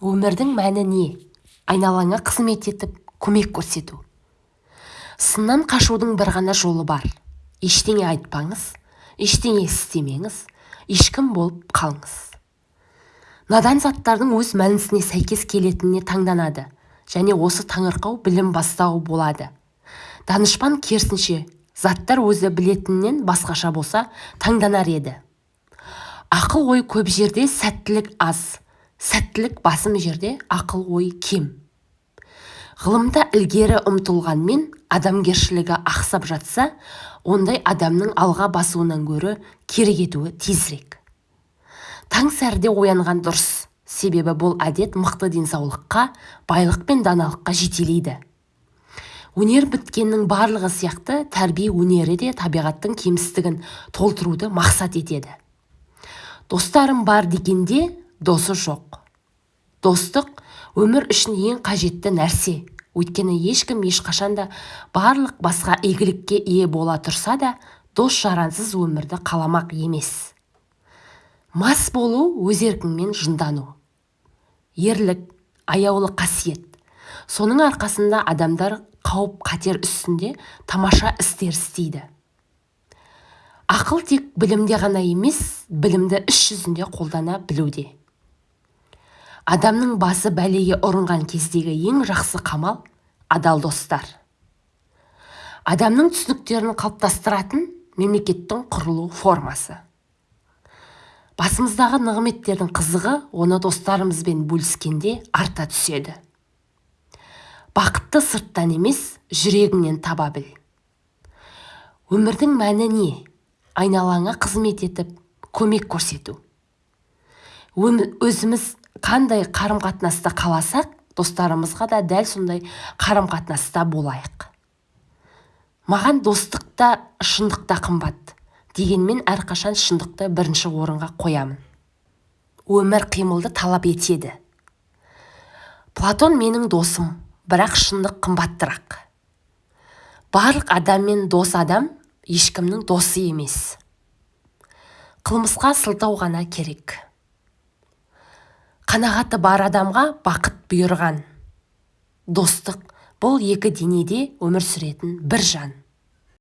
өмірдің мәні не? Айналаңа қызмет етіп көмек көрсету. Сыннан қашудың бір ғана жолы бар. Ештеңе айтпаңыз ештеңе істемеңіз ешкім болып қалыңыз. Надан заттардың өз мәнісіне сәйкес келетініне таңданады және осы таңырқау білім бастауы болады. Данышпан керісінше заттар өзі білетіннен басқаша болса таңданар еді. Ақыл ой көп жерде сәттілік аз. Сәттілік басым жерде ақыл ой кем. Ғылымда ілгері ұмтылғанмен адамгершілігі ақсап жатса ондай адамның алға басуынан гөрі кері кетуі тезірек. Таң сәріде оянған дұрыс. Себебі бұл әдет мықты денсаулыққа байлық пен даналыққа жетелейді. Өнер біткеннің барлығы сияқты тәрбие өнері де табиғаттың кемістігін толтыруды мақсат етеді. Достарым бар дегенде досы жоқ. Достық өмір үшін ең қажетті нәрсе. Өйткені ешкім ешқашанда барлық басқа игілікке ие бола тұрса да дос жарансыз өмірді қаламақ емес. Мас болу өз еркіңмен жындану. Ерлік аяулы қасиет. Соның арқасында адамдар қауіп қатер үстінде тамаша істер істейді. Ақыл тек білімде ғана емес білімді іс жүзінде қолдана білуде. Адамның басы бәлеге ұрынған кездегі ең жақсы қамал адал достар. Адамның түсініктерін қалыптастыратын мемлекеттің құрылу формасы. Басымыздағы нығметтердің қызығы оны достарымызбен бөліскенде арта түседі. Бақытты сырттан емес жүрегіңнен таба біл. Өмірдің мәні не? Айналаңа қызмет етіп көмек көрсету. Өзіміз қандай қарым-қатынаста қаласақ достарымызға да дәл сондай қарым-қатынаста болайық. Маған достық та шындық та қымбат дегенмен әрқашан шындықты бірінші орынға қоямын. Өмір қимылды талап етеді. Платон менің досым бірақ шындық қымбаттырақ. Барлық адаммен дос адам ешкімнің досы емес. Қылмысқа сылтау ғана керек. Қанағаты бар адамға бақыт бұйырған. Достық. Бұл екі денеде өмір сүретін бір жан.